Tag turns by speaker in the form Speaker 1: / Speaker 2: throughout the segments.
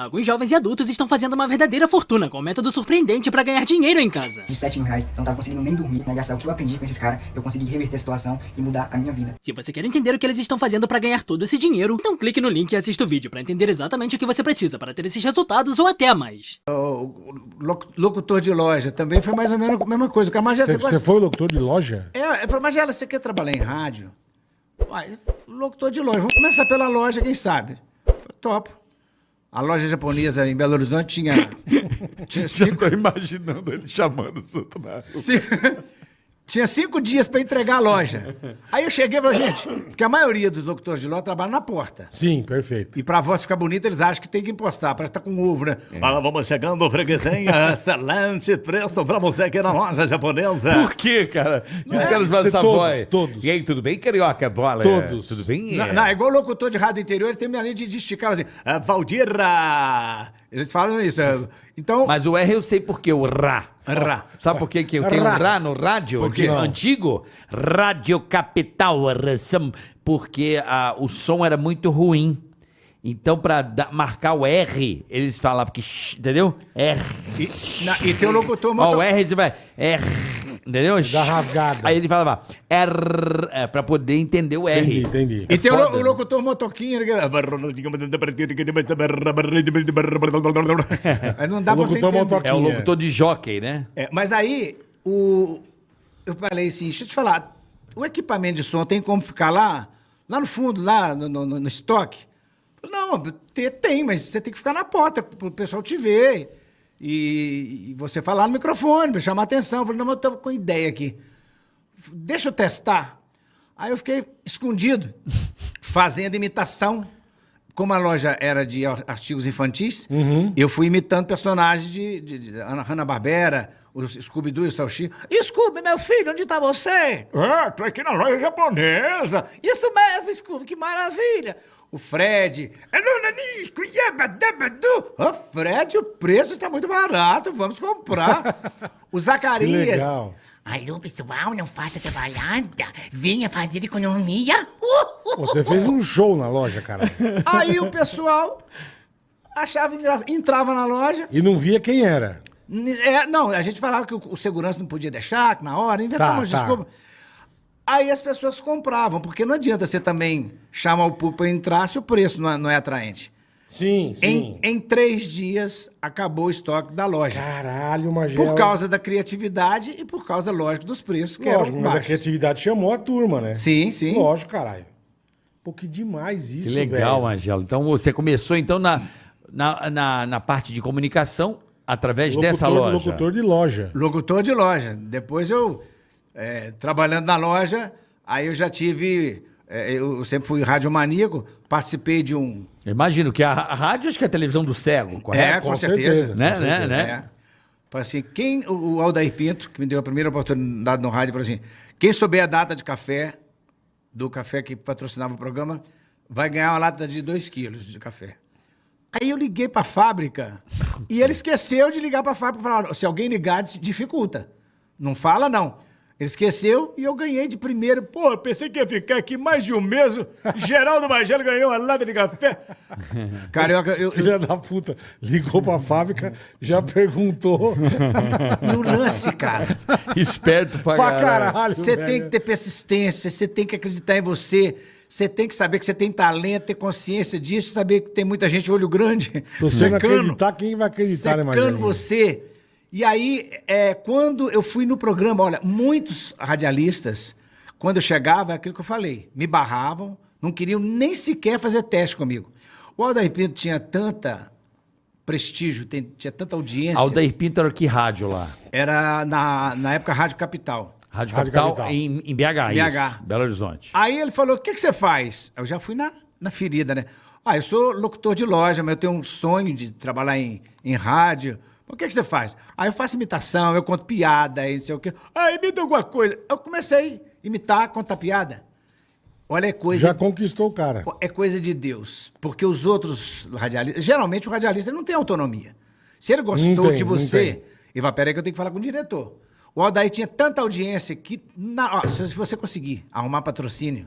Speaker 1: Alguns jovens e adultos estão fazendo uma verdadeira fortuna com um método surpreendente para ganhar dinheiro em casa.
Speaker 2: De 7 mil reais, eu não tava conseguindo nem dormir, né? Gastar o que eu aprendi com esses caras, eu consegui reverter a situação e mudar a minha vida.
Speaker 1: Se você quer entender o que eles estão fazendo para ganhar todo esse dinheiro, então clique no link e assista o vídeo para entender exatamente o que você precisa para ter esses resultados ou até mais.
Speaker 3: O locutor de loja também foi mais ou menos a mesma coisa. Cara, Magela,
Speaker 4: Você,
Speaker 3: você, gosta...
Speaker 4: foi locutor de loja?
Speaker 3: É, é pra Magela, você quer trabalhar em rádio? Uai, locutor de loja. Vamos começar pela loja, quem sabe? Eu topo. A loja japonesa em Belo Horizonte tinha, tinha cinco,
Speaker 5: Tô imaginando ele chamando o Santo
Speaker 3: ci- tinha cinco dias para entregar a loja. Aí eu cheguei e falei, gente, porque a maioria dos locutores de loja trabalham na porta.
Speaker 4: Sim, perfeito.
Speaker 3: E pra voz ficar bonita, eles acham que tem que impostar, parece que tá com ovo, né?
Speaker 5: Olha, vamos chegando, freguesinha. Excelente preço pra você aqui na loja japonesa. Por quê, cara? Os
Speaker 3: é?
Speaker 5: caras
Speaker 4: Você
Speaker 5: essa
Speaker 4: todos,
Speaker 5: voz.
Speaker 4: todos.
Speaker 5: E aí, tudo bem, carioca? Bola?
Speaker 4: Todos.
Speaker 5: Tudo bem?
Speaker 3: Não, não, é igual locutor de rádio interior, ele tem minha linha de, de esticar assim, ah, Valdira! Eles falam isso. é, Então,
Speaker 6: Mas o R eu sei por quê, o Rá.
Speaker 3: Rá.
Speaker 6: Sabe por quê que eu tenho um Rá no rádio?
Speaker 3: Por quê?
Speaker 6: De- Antigo? Rádio Capital, porque ah, o som era muito ruim. Então, pra dar- marcar o R, eles falavam que... Entendeu? R.
Speaker 3: e, na- e tem o locutor
Speaker 6: Ó, o R, você vai... R. Entendeu?
Speaker 4: Dá rasgada.
Speaker 6: Aí ele falava R, é, pra poder entender o R.
Speaker 4: Entendi, entendi.
Speaker 3: E tem o, lo-
Speaker 6: foda,
Speaker 3: o
Speaker 6: né?
Speaker 3: locutor motoquinho. ele- Aí não dá
Speaker 4: O
Speaker 3: pra você entender.
Speaker 6: É o locutor de jockey, né?
Speaker 3: É, mas aí, o... eu falei assim, deixa eu te falar, o equipamento de som tem como ficar lá, lá no fundo, lá no, no- no estoque? Não, te- tem, mas você tem que ficar na porta para o pessoal te ver. E, e você falar no microfone, me chamar a atenção. Eu falei, não, mas eu tô com ideia aqui. Deixa eu testar. Aí eu fiquei escondido, fazendo imitação. Como a loja era de ar- artigos infantis, eu fui imitando personagens de, de, de Ana Hanna-Barbera, o Scooby-Doo e o Salchinho. Scooby, meu filho, onde está você? Ah, tô aqui na loja japonesa. Isso mesmo, Scooby, que maravilha. O Fred. "Anonanico, yabadabadu." Ô, Fred, o preço está muito barato, vamos comprar. O
Speaker 4: Que
Speaker 3: Zacarias.
Speaker 4: legal.
Speaker 7: Alô, pessoal, não faça trabalhada. Venha fazer economia.
Speaker 4: Você fez um show na loja, cara.
Speaker 3: Aí o pessoal achava engraçado. Entrava na loja.
Speaker 4: E não via quem era.
Speaker 3: É, não, a gente falava que o, o segurança não podia deixar, que na hora, inventava
Speaker 4: Tá,
Speaker 3: umas
Speaker 4: tá.
Speaker 3: desculpas. Aí as pessoas compravam, porque não adianta você também chamar o público para entrar se o preço não é, não é atraente.
Speaker 4: Sim, sim.
Speaker 3: Em, em três dias, acabou o estoque da loja.
Speaker 4: Caralho, Magela.
Speaker 3: Por causa da criatividade e por causa, lógico, dos preços que
Speaker 4: Lógico,
Speaker 3: eram
Speaker 4: mas a
Speaker 3: baixos.
Speaker 4: criatividade chamou a turma, né?
Speaker 3: Sim, sim.
Speaker 4: Lógico, caralho. Pô, que demais isso,
Speaker 6: Que legal,
Speaker 4: velho.
Speaker 6: Angelo. Então você começou então na, na, na, na parte de comunicação através dessa
Speaker 4: Locutor-
Speaker 6: loja.
Speaker 4: Locutor de loja.
Speaker 3: Locutor de loja. Depois eu, é, trabalhando na loja, aí eu já tive. é, eu sempre fui radiomaníaco, participei de um.
Speaker 6: Imagino que a, a rádio acho que é a televisão do cego, correto?
Speaker 3: É, com,
Speaker 4: com
Speaker 3: certeza.
Speaker 4: certeza,
Speaker 6: né,
Speaker 4: com
Speaker 6: né,
Speaker 4: certeza.
Speaker 6: né?
Speaker 3: É. Falei assim, quem, o o Aldair Pinto, que me deu a primeira oportunidade no rádio, falou assim: quem souber a data de café, do café que patrocinava o programa, vai ganhar uma lata de 2 quilos de café. Aí eu liguei para a fábrica e ele esqueceu de ligar para a fábrica. Falaram, se alguém ligar, dificulta. Não fala, não. Ele esqueceu e eu ganhei de primeiro. Pô, eu pensei que ia ficar aqui mais de um mês. Geraldo Magelo ganhou uma lata de café. Carioca, eu, eu,
Speaker 4: Filha da puta. Ligou pra fábrica, já perguntou.
Speaker 3: e o lance, cara.
Speaker 6: Esperto pra,
Speaker 4: pra
Speaker 6: caralho.
Speaker 3: Você tem que ter persistência, você tem que acreditar em você, você tem que saber que você tem talento, ter consciência disso, saber que tem muita gente olho grande,
Speaker 4: Se você não acreditar, quem vai acreditar, né,
Speaker 3: secando
Speaker 4: Margelinho?
Speaker 3: você. E aí, é, quando eu fui no programa, olha, muitos radialistas, quando eu chegava, é aquilo que eu falei, me barravam, não queriam nem sequer fazer teste comigo. O Aldair Pinto tinha tanta prestígio, tinha tanta audiência.
Speaker 6: Aldair Pinto era que rádio lá?
Speaker 3: Era na, na época Rádio Capital.
Speaker 6: Rádio,
Speaker 4: Rádio
Speaker 6: Capital,
Speaker 4: Capital.
Speaker 6: Em, em BH,
Speaker 3: BH.
Speaker 6: isso, Belo Horizonte.
Speaker 3: Aí ele falou: o que, que você faz? Eu já fui na, na ferida, né? Ah, eu sou locutor de loja, mas eu tenho um sonho de trabalhar em, em rádio. O que, que você faz? Aí eu faço imitação, eu conto piada, aí não sei o quê. Ah, imita alguma coisa. Eu comecei a imitar, contar piada. Olha, é coisa,
Speaker 4: Já conquistou o cara.
Speaker 3: é coisa de Deus. Porque os outros radialistas. Geralmente o radialista não tem autonomia. Se ele gostou
Speaker 4: tem,
Speaker 3: de você. Ele vai, peraí que eu tenho que falar com o diretor. O Aldair tinha tanta audiência que, na, ó, se você conseguir arrumar patrocínio,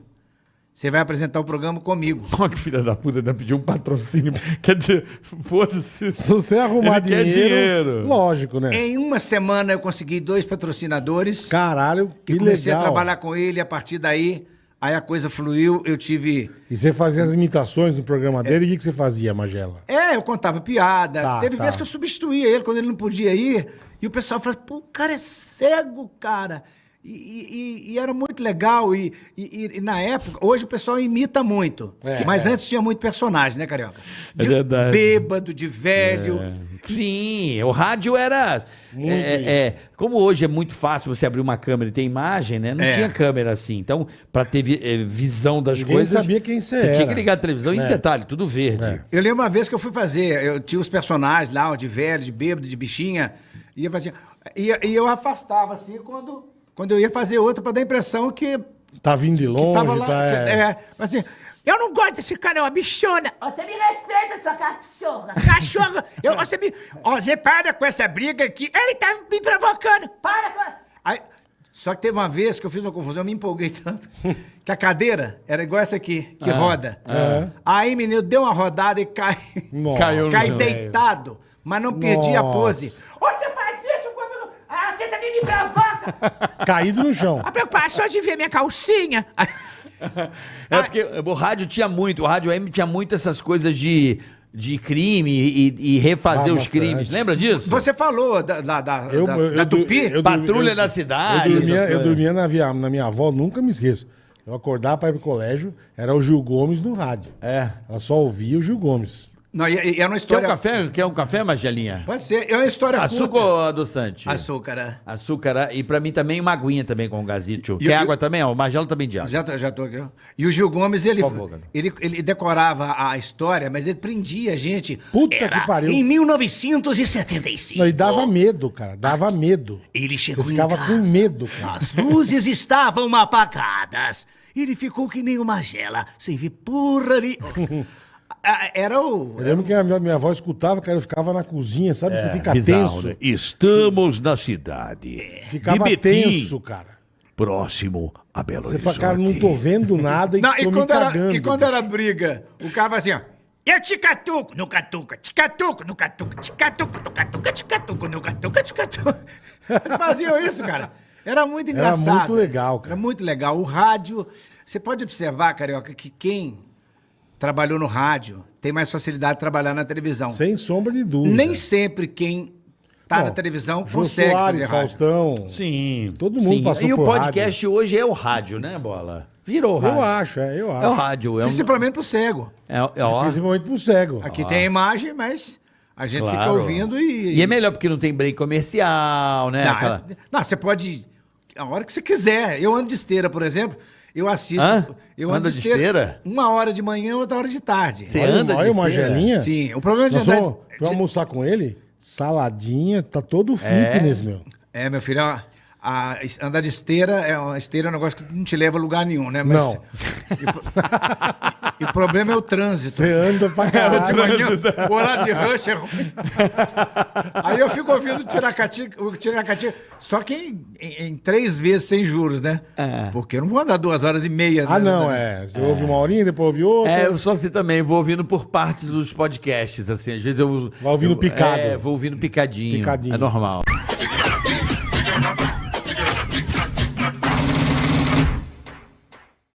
Speaker 3: você vai apresentar o programa comigo.
Speaker 6: Olha que filha da puta, ainda pediu um patrocínio. Quer dizer, foda-se.
Speaker 4: Se você arrumar dinheiro,
Speaker 6: dinheiro.
Speaker 4: lógico, né?
Speaker 3: Em uma semana eu consegui dois patrocinadores.
Speaker 4: Caralho, que
Speaker 3: e comecei
Speaker 4: legal.
Speaker 3: a trabalhar com ele, a partir daí, aí a coisa fluiu, eu tive...
Speaker 4: E você fazia as imitações no programa dele, e o que, que você fazia, Magela?
Speaker 3: É, eu contava piada.
Speaker 4: Tá,
Speaker 3: Teve
Speaker 4: tá.
Speaker 3: vezes que eu substituía ele quando ele não podia ir, e o pessoal falava, pô, o cara é cego, cara. E, e- e- era muito legal, e, e- e na época, hoje o pessoal imita muito,
Speaker 4: É,
Speaker 3: mas
Speaker 4: é.
Speaker 3: antes tinha muito personagem, né, Carioca?
Speaker 6: É
Speaker 3: De
Speaker 6: verdade.
Speaker 3: bêbado, de velho.
Speaker 6: Sim, o rádio era.
Speaker 4: Muito
Speaker 6: é, é, como hoje é muito fácil você abrir uma câmera e ter imagem, né? Não
Speaker 3: É.
Speaker 6: tinha câmera assim. Então, pra ter vi- eh, visão das
Speaker 4: Ninguém
Speaker 6: coisas.
Speaker 4: sabia quem você
Speaker 6: Você tinha que ligar a televisão em
Speaker 4: É.
Speaker 6: detalhe, tudo verde.
Speaker 4: É.
Speaker 3: Eu lembro uma vez que eu fui fazer, eu tinha os personagens lá, de velho, de bêbado, de bichinha, e eu fazia. E, e eu afastava assim quando, quando eu ia fazer outra para dar a impressão que,
Speaker 4: Tá vindo de
Speaker 3: que
Speaker 4: longe,
Speaker 3: tava lá.
Speaker 4: tá...
Speaker 3: que-
Speaker 4: é.
Speaker 3: é, mas assim, eu não gosto desse cara, é uma bichona.
Speaker 7: Você me respeita, sua cachorra.
Speaker 3: Cachorro, eu, você me. Ó, você para com essa briga aqui. Ele tá me provocando.
Speaker 7: Para com...
Speaker 3: Aí, só que teve uma vez que eu fiz uma confusão, eu me empolguei tanto, que a cadeira era igual essa aqui, que roda. Aí, menino, deu uma rodada e cai.
Speaker 4: Nossa.
Speaker 6: Caiu
Speaker 3: Cai deitado, mas não perdi a
Speaker 4: Nossa.
Speaker 3: pose.
Speaker 7: Você faz isso quando... Ah, você também me provoca.
Speaker 4: Caído no chão.
Speaker 3: A preocupação de ver minha calcinha.
Speaker 6: É porque o rádio tinha muito, o rádio AM tinha muito essas coisas de, de crime e, e refazer
Speaker 4: Ah,
Speaker 6: os
Speaker 4: bastante.
Speaker 6: crimes. Lembra disso?
Speaker 3: Você falou da, da, da,
Speaker 4: Eu,
Speaker 3: da,
Speaker 4: eu-
Speaker 3: da Tupi?
Speaker 4: eu- eu-
Speaker 6: Patrulha
Speaker 4: eu-
Speaker 6: da cidade,
Speaker 4: Eu dormia, eu dormia na, via, na minha avó, nunca me esqueço. Eu acordava pra ir pro colégio, era o Gil Gomes no rádio.
Speaker 6: É.
Speaker 4: Ela só ouvia o Gil Gomes.
Speaker 3: Não, e, e era uma
Speaker 6: Quer um
Speaker 3: história...
Speaker 6: café? Quer um café, Magelinha?
Speaker 3: Pode ser, é uma história
Speaker 6: Açúcar
Speaker 3: curta.
Speaker 6: ou adoçante?
Speaker 3: Açúcar, é.
Speaker 6: Açúcar. E pra mim também uma aguinha também com gazito.
Speaker 3: E-
Speaker 6: Quer água também? Ó, o Magelo também de água.
Speaker 3: Já, tô- já tô aqui. ó. E o Gil Gomes, ele,
Speaker 6: favor,
Speaker 3: ele, ele decorava a história, mas ele prendia a gente.
Speaker 4: Puta
Speaker 3: Era
Speaker 4: que pariu.
Speaker 3: Em 1975.
Speaker 4: Não, e dava medo, cara. Dava medo.
Speaker 3: Ele chegou
Speaker 4: Eu ficava
Speaker 3: casa.
Speaker 4: com medo, cara.
Speaker 3: As luzes estavam apagadas. Ele ficou que nem uma gela, sem ver porra nenhuma. Ah, Era o...
Speaker 4: Eu lembro que a minha, minha avó escutava, cara, eu ficava na cozinha, sabe? Você fica
Speaker 5: Bizarro,
Speaker 4: tenso.
Speaker 5: né? Estamos na cidade.
Speaker 4: Ficava
Speaker 5: Betim,
Speaker 4: tenso, cara.
Speaker 5: próximo a Belo
Speaker 4: Você
Speaker 5: Horizonte.
Speaker 4: fala, cara, não tô vendo nada e
Speaker 3: Não,
Speaker 4: tô
Speaker 3: e,
Speaker 4: me
Speaker 3: quando era,
Speaker 4: cagando.
Speaker 3: e quando era briga, o cara vai assim, ó. Eu te catuco, no catuca, te catuco, no catuca, te catuco, no catuca, te catuco, no catuca, te catuco. Eles faziam isso, cara. Era muito
Speaker 4: Era
Speaker 3: engraçado.
Speaker 4: muito legal, cara.
Speaker 3: Era muito legal. O rádio, você pode observar, Carioca, que quem trabalhou no rádio tem mais facilidade de trabalhar na televisão.
Speaker 4: Sem sombra de dúvida.
Speaker 3: Nem sempre quem tá
Speaker 4: Bom,
Speaker 3: na televisão
Speaker 4: Jô
Speaker 3: consegue
Speaker 4: Soares,
Speaker 3: fazer rádio.
Speaker 4: Faustão.
Speaker 6: Sim.
Speaker 4: Todo mundo
Speaker 6: Sim.
Speaker 4: passou
Speaker 6: E o
Speaker 4: por
Speaker 6: podcast hoje é o rádio, né, Bola? Virou o rádio.
Speaker 4: Eu acho, é, eu acho.
Speaker 6: É o rádio. É, um,
Speaker 3: Principalmente pro cego.
Speaker 6: é, é, ó.
Speaker 4: Principalmente pro cego.
Speaker 3: Aqui tem a imagem, mas a gente fica
Speaker 6: Claro.
Speaker 3: ouvindo e...
Speaker 6: E é melhor porque não tem break comercial, né?
Speaker 3: Não,
Speaker 6: Aquela-
Speaker 3: é- não, você pode. A hora que você quiser. Eu ando de esteira, por exemplo. Eu assisto.
Speaker 6: Hã?
Speaker 3: Eu
Speaker 6: Anda
Speaker 3: ando
Speaker 6: de esteira?
Speaker 3: Uma hora de manhã, outra hora de tarde.
Speaker 6: Você
Speaker 4: Olha,
Speaker 6: anda de
Speaker 4: olha uma
Speaker 6: esteira?
Speaker 4: gelinha.
Speaker 3: Sim. O problema de
Speaker 4: Nós
Speaker 3: andar.
Speaker 4: fomos,
Speaker 3: de-
Speaker 4: almoçar com ele, saladinha, tá todo fitness, meu.
Speaker 3: É, meu filho, a, a- andar de esteira é esteira é um negócio que não te leva a lugar nenhum, né? Mas,
Speaker 4: Não.
Speaker 3: E, o problema é o trânsito.
Speaker 4: Você anda pra
Speaker 3: de
Speaker 4: caralho.
Speaker 3: manhã, o horário de rush é ruim. Aí eu fico ouvindo o Tiracati, o Tiracati, só que em, em- em três vezes sem juros, né?
Speaker 6: É.
Speaker 3: Porque eu não vou andar duas horas e meia.
Speaker 4: Ah,
Speaker 3: né?
Speaker 4: não, é. Você ouve uma horinha, depois ouve outra.
Speaker 6: É, eu sou assim também, vou ouvindo por partes dos podcasts, assim, às vezes eu...
Speaker 4: Vai ouvindo
Speaker 6: eu-
Speaker 4: picado.
Speaker 6: É, vou ouvindo picadinho.
Speaker 4: Picadinho.
Speaker 6: É normal.